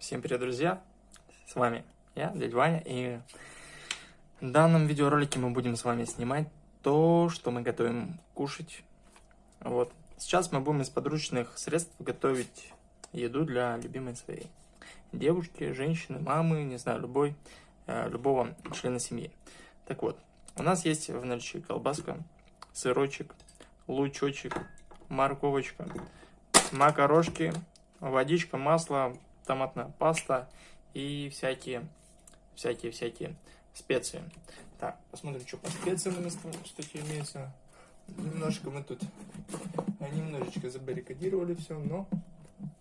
Всем привет, друзья! С вами я, дядя Ваня, и в данном видеоролике мы будем с вами снимать то, что мы готовим кушать. Вот. Сейчас мы будем из подручных средств готовить еду для любимой своей девушки, женщины, мамы, не знаю, любой, э, любого члена семьи. Так вот, у нас есть в наличии колбаска, сырочек, лучочек, морковочка, макарошки, водичка, масло, томатная паста и всякие, всякие, всякие специи. Так, посмотрим, что по специям у нас кстати, имеется. Немножко мы тут немножечко забаррикадировали все, но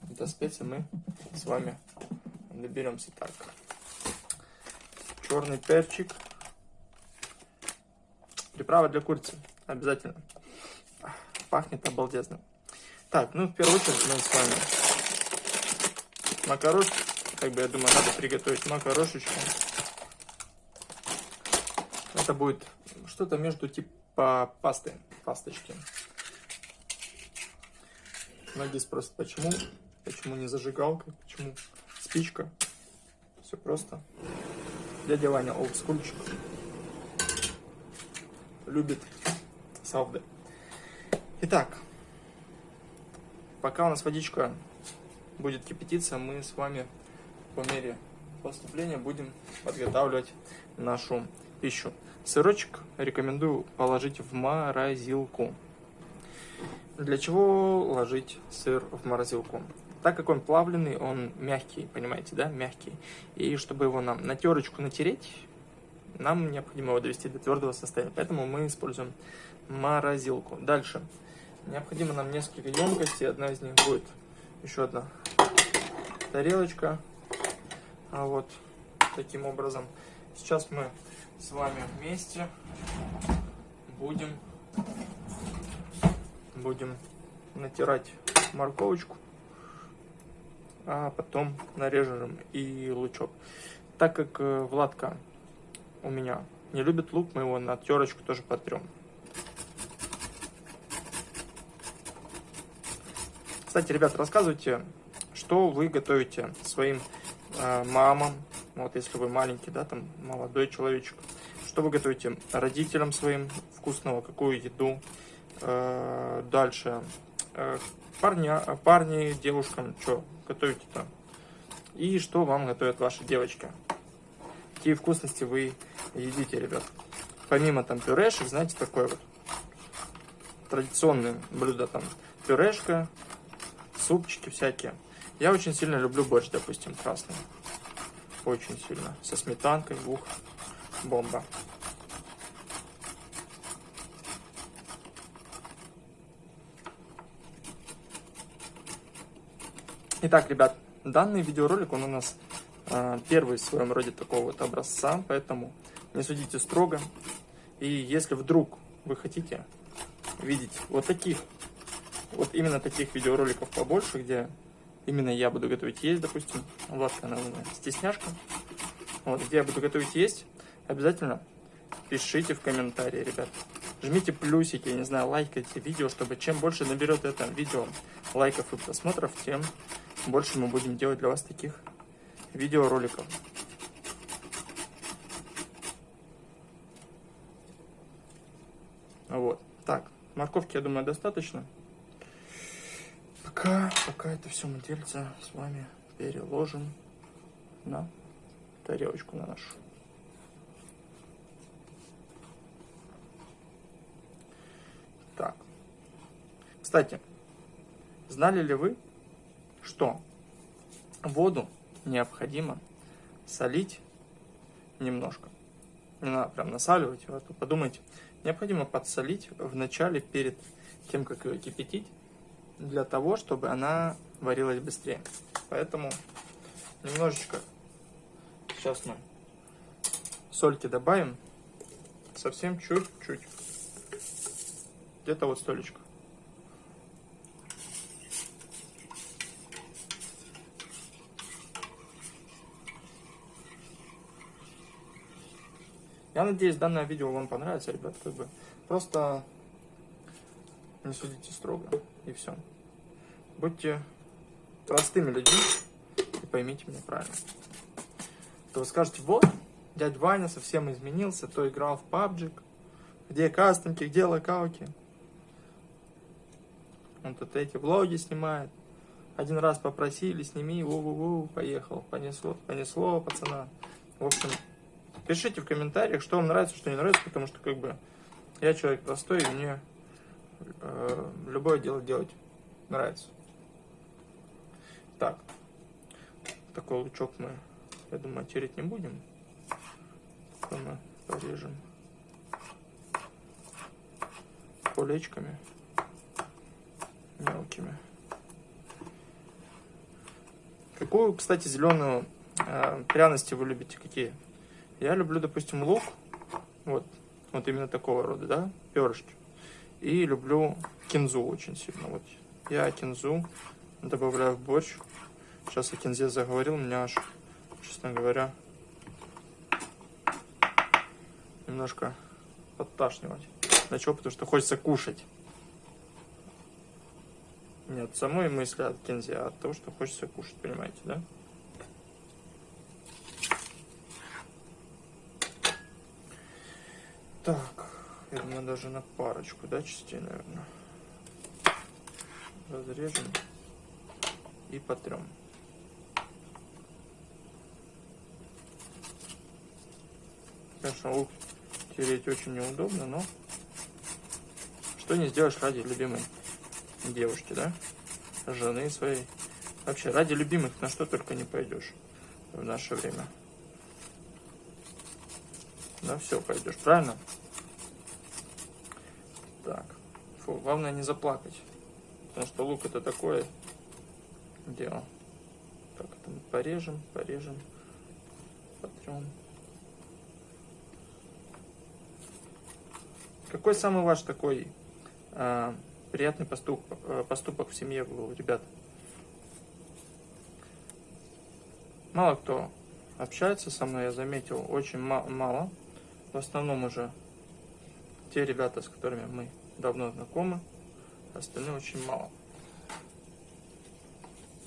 до специи мы с вами доберемся так. Черный перчик. Приправа для курицы. Обязательно. Пахнет обалдезно. Так, ну в первую очередь мы с вами макарошки. Как бы, я думаю, надо приготовить макарошечку. Это будет что-то между типа пасты, пасточки. Многие спросят, почему, почему не зажигалка, почему спичка. Все просто. Дядя Ваня олдскульчик. Любит сауды. Итак, пока у нас водичка будет кипятиться, мы с вами по мере поступления будем подготавливать нашу пищу. Сырочек рекомендую положить в морозилку. Для чего ложить сыр в морозилку? Так как он плавленый, он мягкий, понимаете, да, мягкий. И чтобы его нам на терочку натереть, нам необходимо его довести до твердого состояния. Поэтому мы используем морозилку. Дальше. Необходимо нам несколько емкостей. Одна из них будет еще одна тарелочка. А вот таким образом. Сейчас мы с вами вместе будем, будем натирать морковочку, а потом нарежем и лучок. Так как э, Владка у меня не любит лук, мы его на терочку тоже потрем. Кстати, ребят, рассказывайте, что вы готовите своим э, мамам, вот если вы маленький, да, там молодой человечек, что вы готовите родителям своим вкусного, какую еду, э, дальше э, парня, парни, девушкам, что готовите там, и что вам готовят ваши девочки, какие вкусности вы едите, ребят. Помимо там пюрешек, знаете, такое вот традиционное блюдо там пюрешка, супчики всякие. Я очень сильно люблю борщ, допустим, красный. Очень сильно. Со сметанкой, ух, бомба. Итак, ребят, данный видеоролик, он у нас э, первый в своем роде такого вот образца, поэтому не судите строго. И если вдруг вы хотите видеть вот таких вот именно таких видеороликов побольше, где именно я буду готовить есть, допустим, Владка, она стесняшка, вот, где я буду готовить есть, обязательно пишите в комментарии, ребят. Жмите плюсики, не знаю, лайкайте видео, чтобы чем больше наберет это видео лайков и просмотров, тем больше мы будем делать для вас таких видеороликов. Вот. Так, морковки, я думаю, достаточно пока, пока это все мы дельце с вами переложим на тарелочку на нашу. Так. Кстати, знали ли вы, что воду необходимо солить немножко? Не надо прям насаливать, вот подумайте. Необходимо подсолить в начале, перед тем, как ее кипятить, для того, чтобы она варилась быстрее. Поэтому немножечко сейчас мы сольки добавим. Совсем чуть-чуть. Где-то вот столечко. Я надеюсь, данное видео вам понравится, ребят. Как бы просто не судите строго, и все. Будьте простыми людьми, поймите меня правильно. То вы скажете, вот, дядь Ваня совсем изменился, то играл в PUBG, где кастомки, где локалки. Он тут эти влоги снимает. Один раз попросили, сними, у-у-у, поехал, понесло, понесло, пацана. В общем, пишите в комментариях, что вам нравится, что не нравится, потому что, как бы, я человек простой, и мне э, любое дело делать нравится. Так, такой лучок мы, я думаю, тереть не будем. Такой мы порежем колечками мелкими. Какую, кстати, зеленую э, пряности вы любите? Какие? Я люблю, допустим, лук. Вот, вот именно такого рода, да, перышки. И люблю кинзу очень сильно. Вот я кинзу добавляю в борщ. Сейчас о кинзе заговорил, меня аж, честно говоря, немножко подташнивать. Начал, потому что хочется кушать. Нет, самой мысли от кинзе, а от того, что хочется кушать, понимаете, да? Так, я думаю, даже на парочку, да, частей, наверное. Разрежем и потрем. Конечно, лук тереть очень неудобно, но что не сделаешь ради любимой девушки, да? Жены своей. Вообще, ради любимых на что только не пойдешь в наше время. На все пойдешь, правильно? Так. Фу, главное не заплакать. Потому что лук это такое дело. Так, это мы порежем, порежем, потрем. Какой самый ваш такой а, приятный поступок, э, поступок в семье был, ребят. Мало кто общается со мной, я заметил, очень мало. В основном уже те ребята, с которыми мы давно знакомы, остальные очень мало.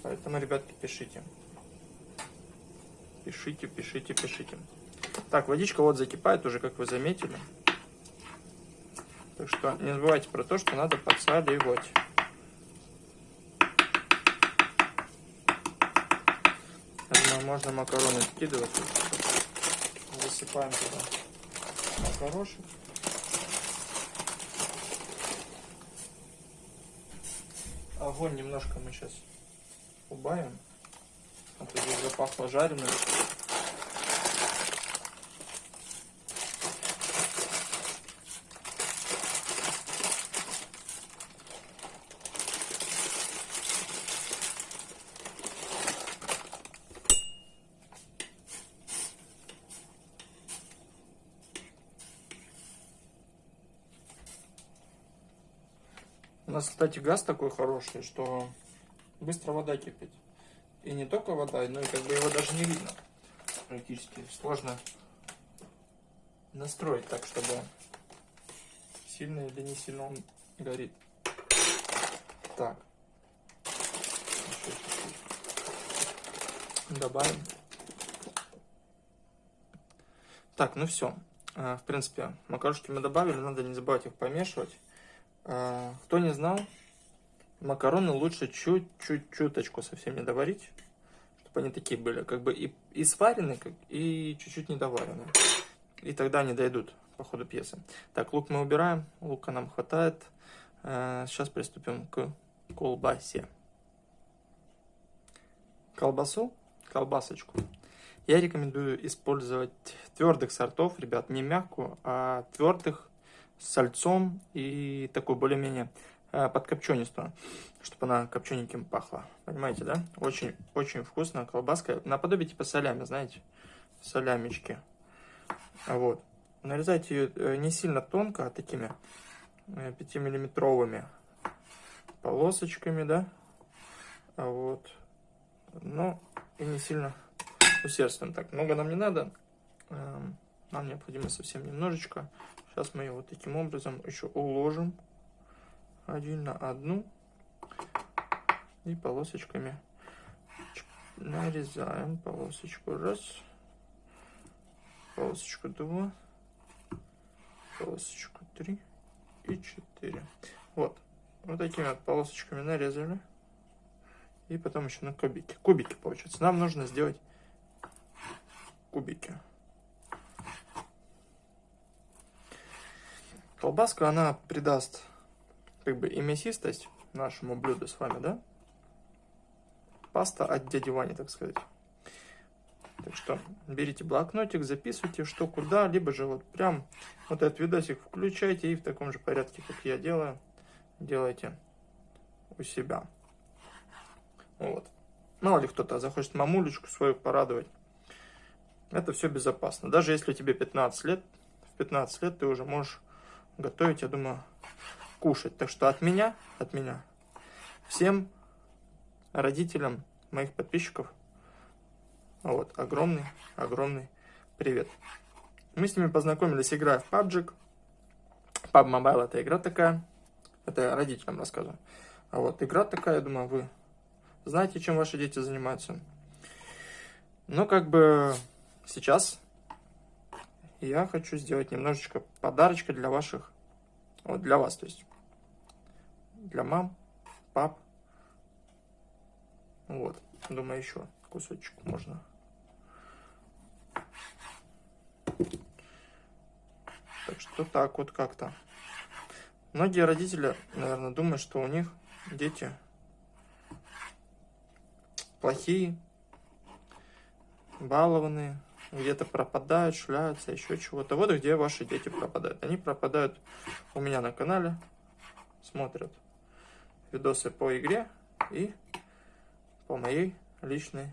Поэтому, ребятки, пишите. Пишите, пишите, пишите. Так, водичка вот закипает уже, как вы заметили. Так что не забывайте про то, что надо подсаливать. Думаю, можно макароны скидывать. Засыпаем туда макарошек. Огонь немножко мы сейчас убавим. А то запахло жареным. Нас, кстати, газ такой хороший, что быстро вода кипит. И не только вода, но и как бы его даже не видно. Практически сложно настроить так, чтобы сильно или не сильно он горит. Так. Добавим. Так, ну все. А, в принципе, макарошки мы добавили, надо не забывать их помешивать. А, кто не знал, макароны лучше чуть-чуть, чуточку совсем не доварить, чтобы они такие были, как бы и, и сварены, как, и чуть-чуть недоварены. И тогда они дойдут по ходу пьесы. Так, лук мы убираем, лука нам хватает. А, сейчас приступим к колбасе. Колбасу, колбасочку. Я рекомендую использовать твердых сортов, ребят, не мягкую, а твердых с сальцом и такой более-менее э, подкопченистую, чтобы она копчененьким пахла. Понимаете, да? Очень, очень вкусная колбаска. Наподобие типа солями, знаете? Солямечки. Вот. Нарезайте ее э, не сильно тонко, а такими 5-миллиметровыми э, полосочками, да? Вот. Но и не сильно усердствуем. Так, много нам не надо. Эм, нам необходимо совсем немножечко. Сейчас мы его вот таким образом еще уложим один на одну и полосочками нарезаем полосочку раз, полосочку два, полосочку три и четыре. Вот, вот такими вот полосочками нарезали. И потом еще на кубики. Кубики получается. Нам нужно сделать кубики. Колбаска, она придаст как бы и мясистость нашему блюду с вами, да? Паста от дяди Вани, так сказать. Так что берите блокнотик, записывайте, что куда, либо же вот прям вот этот видосик включайте и в таком же порядке, как я делаю, делайте у себя. Вот. Мало ли кто-то захочет мамулечку свою порадовать. Это все безопасно. Даже если тебе 15 лет, в 15 лет ты уже можешь готовить, я думаю, кушать. Так что от меня, от меня, всем родителям моих подписчиков, вот, огромный, огромный привет. Мы с ними познакомились, играя в PUBG. PUB Mobile это игра такая. Это я родителям рассказываю. А вот игра такая, я думаю, вы знаете, чем ваши дети занимаются. Но как бы сейчас я хочу сделать немножечко подарочка для ваших, вот для вас, то есть для мам, пап. Вот, думаю, еще кусочек можно. Так что так вот как-то. Многие родители, наверное, думают, что у них дети плохие, балованные, где-то пропадают, шляются, еще чего-то. Вот где ваши дети пропадают. Они пропадают у меня на канале, смотрят видосы по игре и по моей личной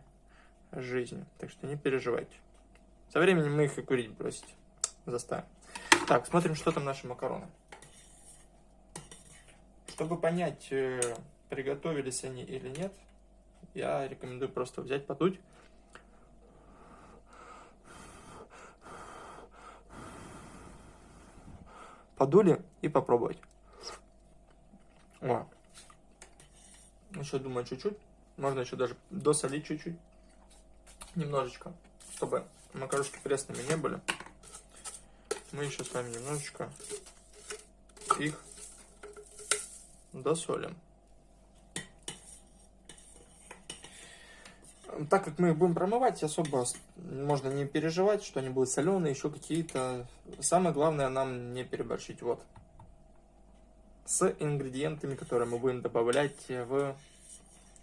жизни. Так что не переживайте. Со временем мы их и курить бросить заставим. Так, смотрим, что там наши макароны. Чтобы понять, э, приготовились они или нет, я рекомендую просто взять, подуть. Подули и попробовать. О. Еще думаю чуть-чуть. Можно еще даже досолить чуть-чуть. Немножечко. Чтобы макарошки пресными не были. Мы еще с вами немножечко их досолим. Так как мы их будем промывать, особо можно не переживать, что они будут соленые, еще какие-то. Самое главное нам не переборщить. Вот. С ингредиентами, которые мы будем добавлять в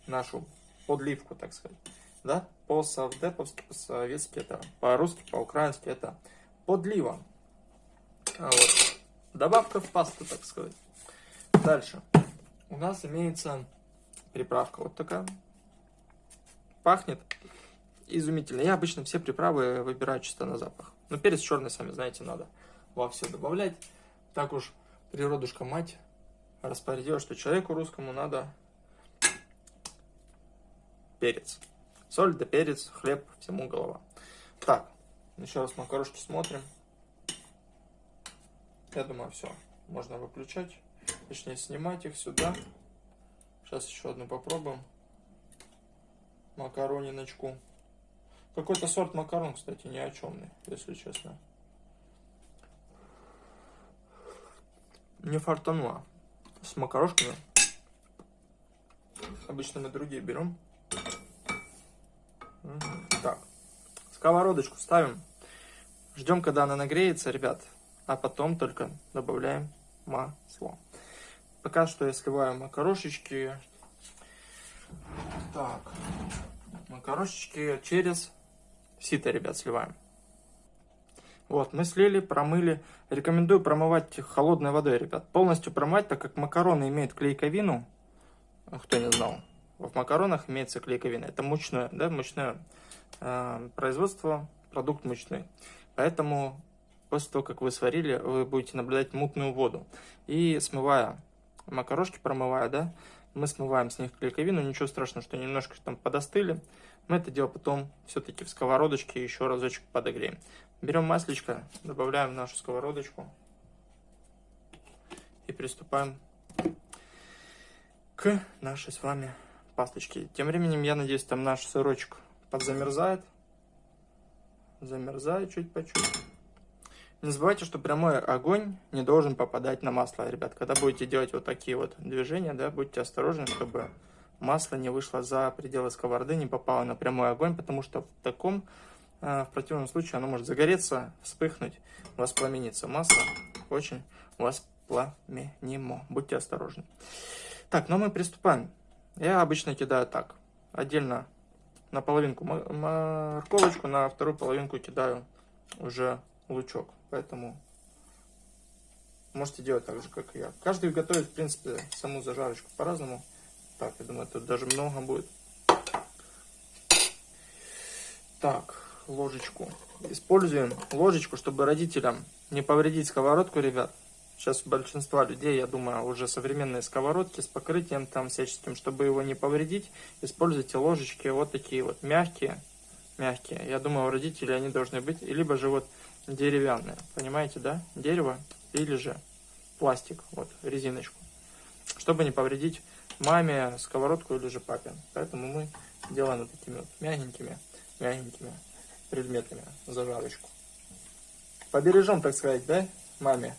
нашу подливку, так сказать. Да? По-савдеповски, по-советски это, по-русски, по-украински это подлива. А вот. Добавка в пасту, так сказать. Дальше. У нас имеется приправка вот такая пахнет изумительно. Я обычно все приправы выбираю чисто на запах. Но перец черный, сами знаете, надо во все добавлять. Так уж природушка мать распорядилась, что человеку русскому надо перец. Соль да перец, хлеб, всему голова. Так, еще раз макарошки смотрим. Я думаю, все. Можно выключать. Точнее, снимать их сюда. Сейчас еще одну попробуем макарониночку. Какой-то сорт макарон, кстати, ни о чемный, если честно. Не фартануло с макарошками. Обычно мы другие берем. Так, сковородочку ставим. Ждем, когда она нагреется, ребят. А потом только добавляем масло. Пока что я сливаю макарошечки. Так, макарошечки через сито, ребят, сливаем. Вот, мы слили, промыли. Рекомендую промывать холодной водой, ребят. Полностью промывать, так как макароны имеют клейковину. Кто не знал. В макаронах имеется клейковина. Это мучное, да, мучное э, производство, продукт мучной. Поэтому после того, как вы сварили, вы будете наблюдать мутную воду. И смывая макарошки, промывая, да, мы смываем с них клейковину. Ничего страшного, что немножко там подостыли. Мы это дело потом все-таки в сковородочке еще разочек подогреем. Берем маслечко, добавляем в нашу сковородочку и приступаем к нашей с вами пасточки. Тем временем, я надеюсь, там наш сырочек подзамерзает. Замерзает чуть по чуть. Не забывайте, что прямой огонь не должен попадать на масло, ребят. Когда будете делать вот такие вот движения, да, будьте осторожны, чтобы масло не вышло за пределы сковороды, не попало на прямой огонь, потому что в таком, э, в противном случае оно может загореться, вспыхнуть, воспламениться. Масло очень воспламенимо. Будьте осторожны. Так, ну мы приступаем. Я обычно кидаю так. Отдельно на половинку морковочку, на вторую половинку кидаю уже лучок. Поэтому можете делать так же, как и я. Каждый готовит, в принципе, саму зажарочку по-разному. Так, я думаю, тут даже много будет. Так, ложечку. Используем ложечку, чтобы родителям не повредить сковородку, ребят. Сейчас у большинства людей, я думаю, уже современные сковородки с покрытием там всяческим, чтобы его не повредить, используйте ложечки вот такие вот мягкие, мягкие. Я думаю, у родителей они должны быть, либо же вот деревянные, понимаете, да? Дерево или же пластик, вот резиночку, чтобы не повредить маме сковородку или же папе. Поэтому мы делаем вот такими вот мягенькими, мягенькими предметами зажарочку. Побережем, так сказать, да, маме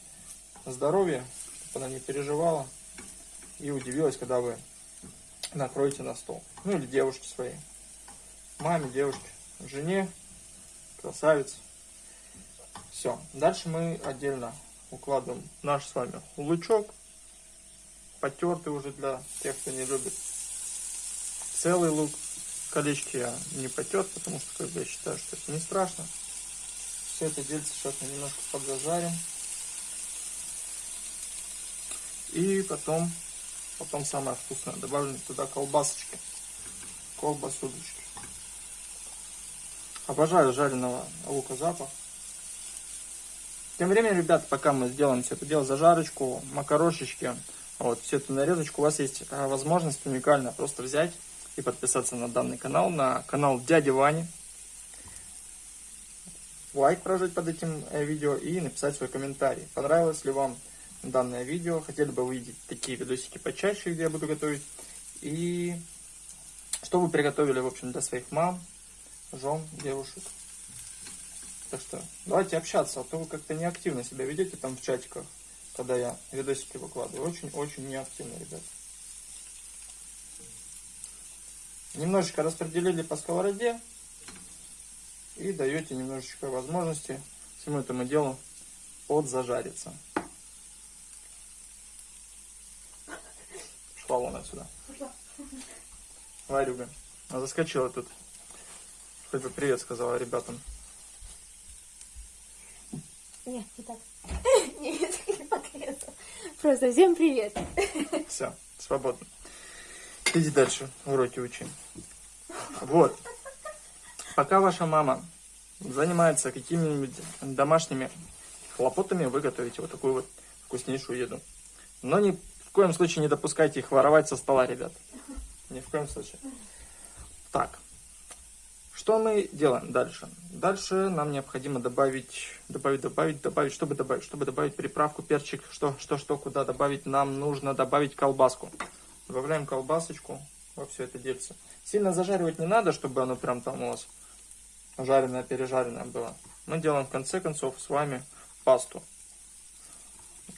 здоровье, чтобы она не переживала и удивилась, когда вы накроете на стол. Ну или девушке своей. Маме, девушке, жене, красавице. Все. Дальше мы отдельно укладываем наш с вами лучок. Потертый уже для тех, кто не любит целый лук. Колечки я не потер, потому что как бы, я считаю, что это не страшно. Все это дельце сейчас мы немножко подзажарим. И потом, потом самое вкусное, добавим туда колбасочки, колбасудочки. Обожаю жареного лука запах. Тем временем, ребят, пока мы сделаем все это дело, зажарочку, макарошечки, вот, всю эту нарезочку, у вас есть а, возможность уникально просто взять и подписаться на данный канал, на канал Дяди Вани. Лайк прожать под этим э, видео и написать свой комментарий. Понравилось ли вам данное видео. Хотели бы увидеть такие видосики почаще, где я буду готовить. И что вы приготовили, в общем, для своих мам, жен, девушек. Так что давайте общаться, а то вы как-то неактивно себя ведете там в чатиках, когда я видосики выкладываю. Очень-очень неактивно, ребят. Немножечко распределили по сковороде и даете немножечко возможности всему этому делу подзажариться. Шла вон отсюда. Варюга. Она заскочила тут. Хоть бы привет сказала ребятам. Нет, не так. Нет, не так Просто всем привет. Все, свободно. Иди дальше, уроки учи. Вот. Пока ваша мама занимается какими-нибудь домашними хлопотами, вы готовите вот такую вот вкуснейшую еду. Но не коем случае не допускайте их воровать со стола, ребят. Ни в коем случае. Так. Что мы делаем дальше? Дальше нам необходимо добавить, добавить, добавить, добавить, чтобы добавить, чтобы добавить приправку, перчик, что, что, что, куда добавить, нам нужно добавить колбаску. Добавляем колбасочку во все это дельце. Сильно зажаривать не надо, чтобы оно прям там у вас жареное, пережаренное было. Мы делаем в конце концов с вами пасту.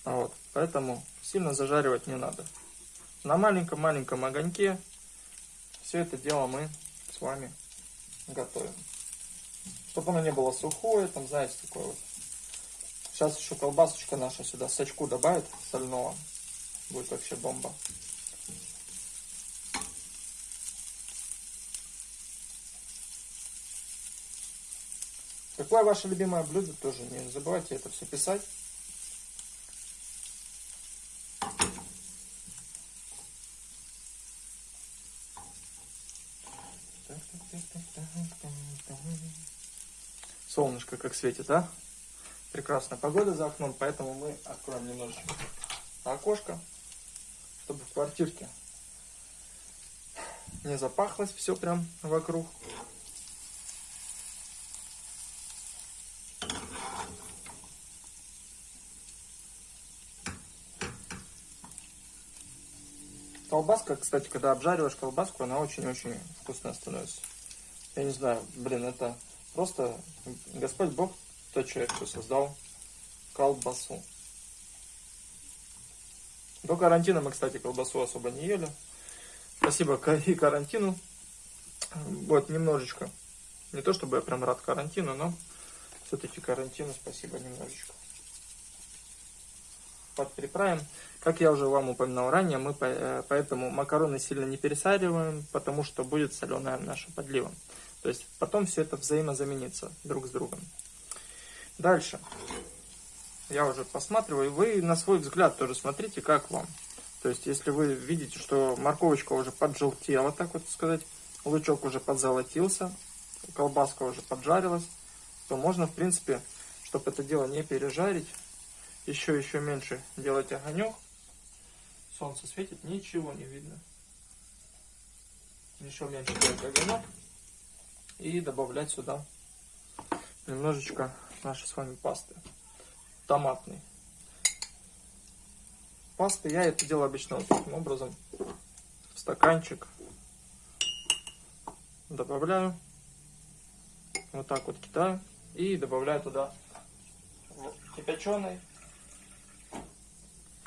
Вот, поэтому сильно зажаривать не надо. На маленьком-маленьком огоньке все это дело мы с вами готовим. Чтобы оно не было сухое, там, знаете, такое вот. Сейчас еще колбасочка наша сюда сачку добавит сольного. Будет вообще бомба. Какое ваше любимое блюдо, тоже не забывайте это все писать. Как светит, а? Прекрасная погода за окном, поэтому мы откроем немножечко окошко, чтобы в квартирке не запахлось все прям вокруг. колбаска, кстати, когда обжариваешь колбаску, она очень-очень вкусная становится. Я не знаю, блин, это просто Господь Бог, тот человек, кто создал колбасу. До карантина мы, кстати, колбасу особо не ели. Спасибо и карантину. Вот, немножечко. Не то, чтобы я прям рад карантину, но все-таки карантину спасибо немножечко. Подприправим. Как я уже вам упоминал ранее, мы э, поэтому макароны сильно не пересаливаем, потому что будет соленая наша подлива. То есть потом все это взаимозаменится друг с другом. Дальше я уже посматриваю, вы на свой взгляд тоже смотрите, как вам. То есть, если вы видите, что морковочка уже поджелтела, так вот сказать, лучок уже подзолотился, колбаска уже поджарилась, то можно, в принципе, чтобы это дело не пережарить, еще-еще меньше делать огонек. Солнце светит, ничего не видно. Еще меньше делать огонек. И добавлять сюда немножечко нашей с вами пасты томатный. Пасты я это делаю обычно вот таким образом. В стаканчик добавляю. Вот так вот кидаю. И добавляю туда кипяченой.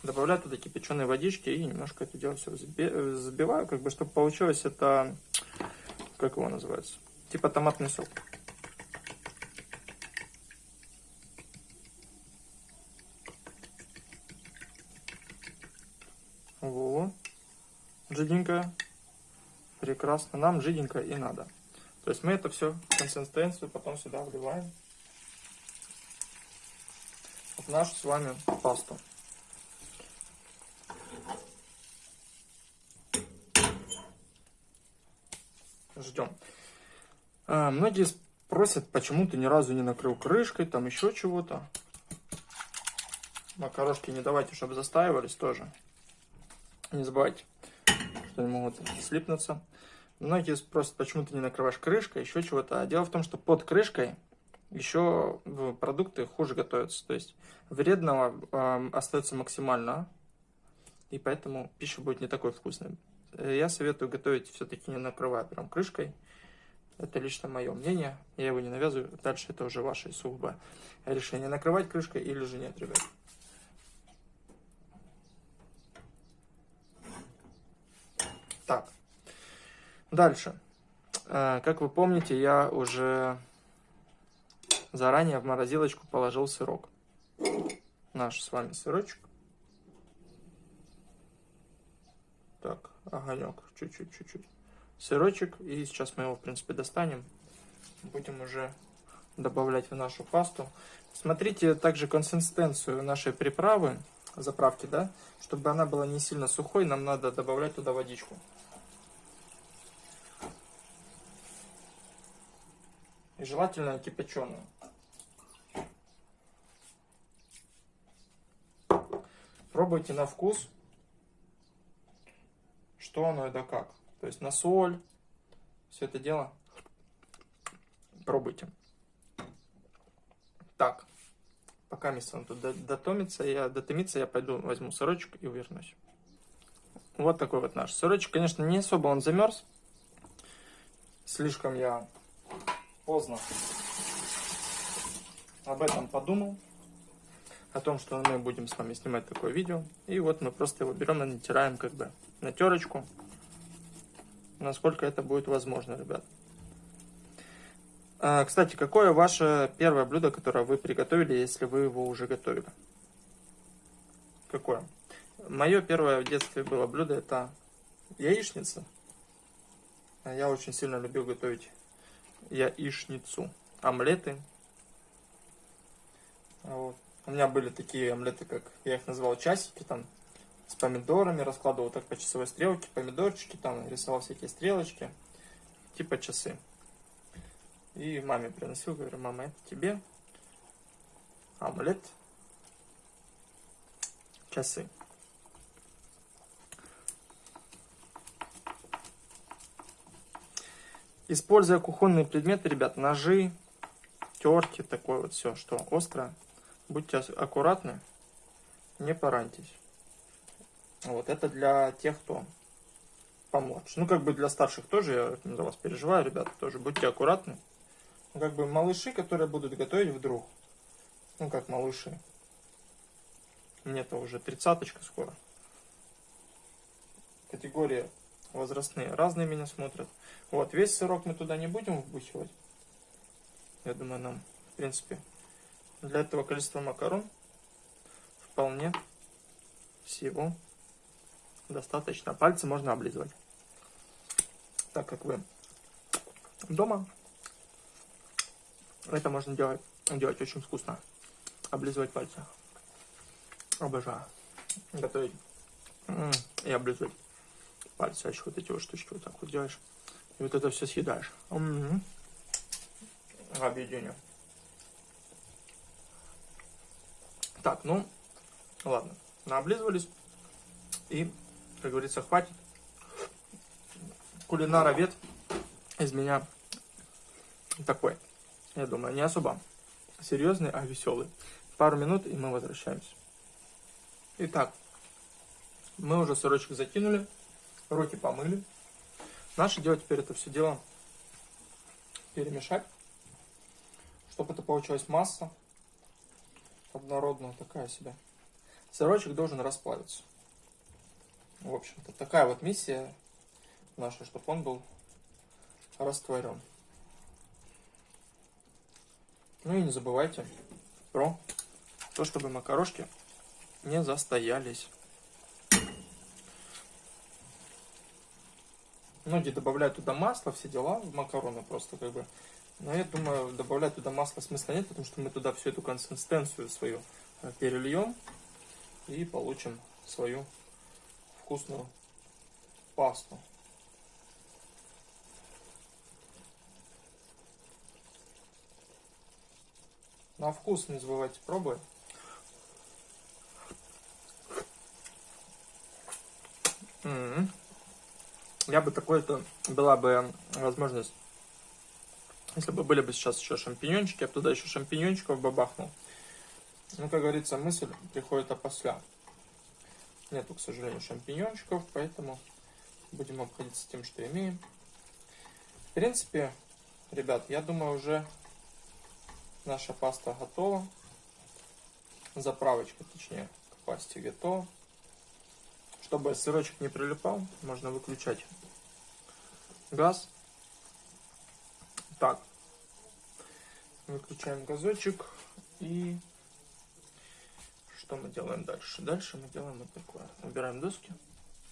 Добавляю туда кипяченой водички и немножко это дело все взбиваю, как бы, чтобы получилось это, как его называется, типа томатный сок. Во. Жиденькая. Прекрасно. Нам жиденько и надо. То есть мы это все, консистенцию потом сюда вливаем. В нашу с вами пасту. Ждем. А, многие спросят, почему ты ни разу не накрыл крышкой, там еще чего-то. Макарошки не давайте, чтобы застаивались тоже. Не забывайте, что они могут слипнуться. Многие спросят, почему ты не накрываешь крышкой, еще чего-то. А дело в том, что под крышкой еще продукты хуже готовятся. То есть вредного э, остается максимально, и поэтому пища будет не такой вкусной. Я советую готовить все-таки не накрывая прям крышкой. Это лично мое мнение. Я его не навязываю. Дальше это уже ваше сугубо решение. Накрывать крышкой или же нет, ребят. Так, дальше. Э, как вы помните, я уже заранее в морозилочку положил сырок. Наш с вами сырочек. Так, огонек, чуть-чуть, чуть-чуть. Сырочек, и сейчас мы его, в принципе, достанем. Будем уже добавлять в нашу пасту. Смотрите также консистенцию нашей приправы заправки, да, чтобы она была не сильно сухой, нам надо добавлять туда водичку. И желательно кипяченую. Пробуйте на вкус, что оно и да как. То есть на соль, все это дело пробуйте. Так. Пока место он тут дотомится, я дотомится, я пойду возьму сырочек и вернусь. Вот такой вот наш сырочек. Конечно, не особо он замерз. Слишком я поздно об этом подумал. О том, что мы будем с вами снимать такое видео. И вот мы просто его берем и натираем как бы на терочку. Насколько это будет возможно, ребят. А, кстати, какое ваше первое блюдо, которое вы приготовили, если вы его уже готовили? Какое? Мое первое в детстве было блюдо, это яичница. Я очень сильно любил готовить яичницу. Омлеты. Вот. У меня были такие омлеты, как я их называл часики, там с помидорами, раскладывал так по часовой стрелке, помидорчики, там рисовал всякие стрелочки, типа часы. И маме приносил, говорю, мама, это тебе омлет, часы. Используя кухонные предметы, ребят, ножи, терки, такое вот все, что остро. Будьте аккуратны, не пораньтесь. Вот это для тех, кто помладше. Ну, как бы для старших тоже, я за вас переживаю, ребята, тоже будьте аккуратны. Ну, как бы малыши, которые будут готовить вдруг, ну, как малыши, мне-то уже тридцаточка скоро. Категория возрастные разные меня смотрят. Вот, весь сырок мы туда не будем вбухивать. Я думаю, нам, в принципе, для этого количества макарон вполне всего достаточно. Пальцы можно облизывать. Так как вы дома, это можно делать, делать очень вкусно. Облизывать пальцы. Обожаю. Готовить и облизывать пальцы. А еще вот эти вот штучки вот так вот делаешь. И вот это все съедаешь. Угу. Объедение. Так, ну, ладно. Наоблизывались. И, как говорится, хватит. Кулинаровед из меня такой. Я думаю, не особо серьезный, а веселый. Пару минут, и мы возвращаемся. Итак, мы уже сырочек закинули, руки помыли. Наше дело теперь это все дело перемешать, чтобы это получилась масса однородная такая себе. Сырочек должен расплавиться. В общем-то, такая вот миссия наша, чтобы он был растворен. Ну и не забывайте про то, чтобы макарошки не застоялись. Многие добавляют туда масло, все дела, в макароны просто как бы. Но я думаю, добавлять туда масло смысла нет, потому что мы туда всю эту консистенцию свою э, перельем и получим свою вкусную пасту. На вкус не забывайте пробовать. Я бы такой-то была бы возможность, если бы были бы сейчас еще шампиньончики, я бы туда еще шампиньончиков бы бахнул. Ну, как говорится, мысль приходит опосля. Нету, к сожалению, шампиньончиков, поэтому будем обходиться тем, что имеем. В принципе, ребят, я думаю, уже наша паста готова. Заправочка, точнее, к пасте готова. Чтобы сырочек не прилипал, можно выключать газ. Так, выключаем газочек и что мы делаем дальше? Дальше мы делаем вот такое. Убираем доски,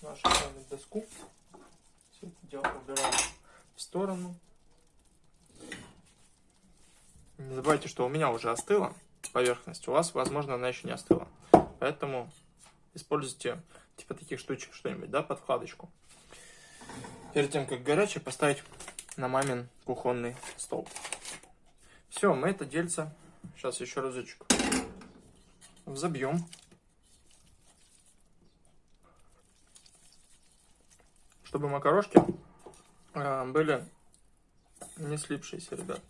нашу доску. Все это дело убираем в сторону. Не забывайте, что у меня уже остыла поверхность. У вас, возможно, она еще не остыла. Поэтому используйте типа таких штучек что-нибудь, да, под вкладочку. Перед тем, как горячее, поставить на мамин кухонный стол. Все, мы это дельце, сейчас еще разочек, взобьем. Чтобы макарошки э, были не слипшиеся, ребят.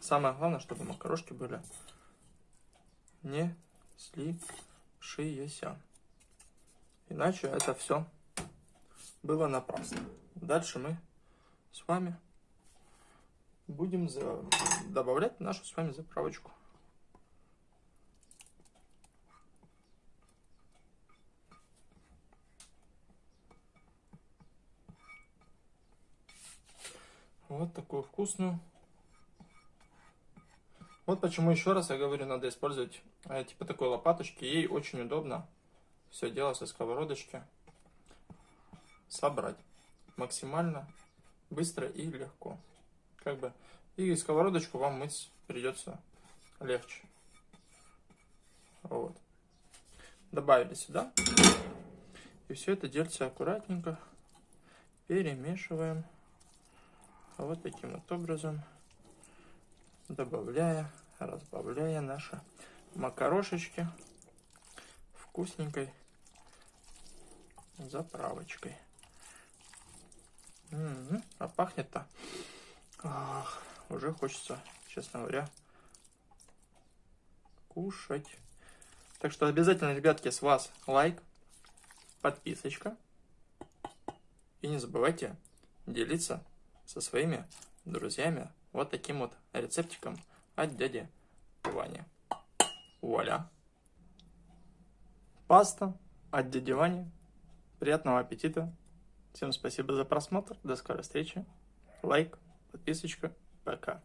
Самое главное, чтобы макарошки были не слипшиеся. Иначе это все было напрасно. Дальше мы с вами будем за... добавлять нашу с вами заправочку. Вот такую вкусную. Вот почему еще раз я говорю, надо использовать э, типа такой лопаточки. Ей очень удобно все дело со сковородочки собрать максимально быстро и легко. Как бы и сковородочку вам мыть придется легче. Вот. Добавили сюда. И все это дельце аккуратненько перемешиваем. Вот таким вот образом. Добавляя, разбавляя наши макарошечки вкусненькой заправочкой. М -м -м, а пахнет-то уже хочется, честно говоря, кушать. Так что обязательно, ребятки, с вас лайк, подписочка. И не забывайте делиться со своими друзьями вот таким вот рецептиком от дяди Вани. Вуаля! Паста от дяди Вани. Приятного аппетита! Всем спасибо за просмотр. До скорой встречи. Лайк, подписочка. Пока.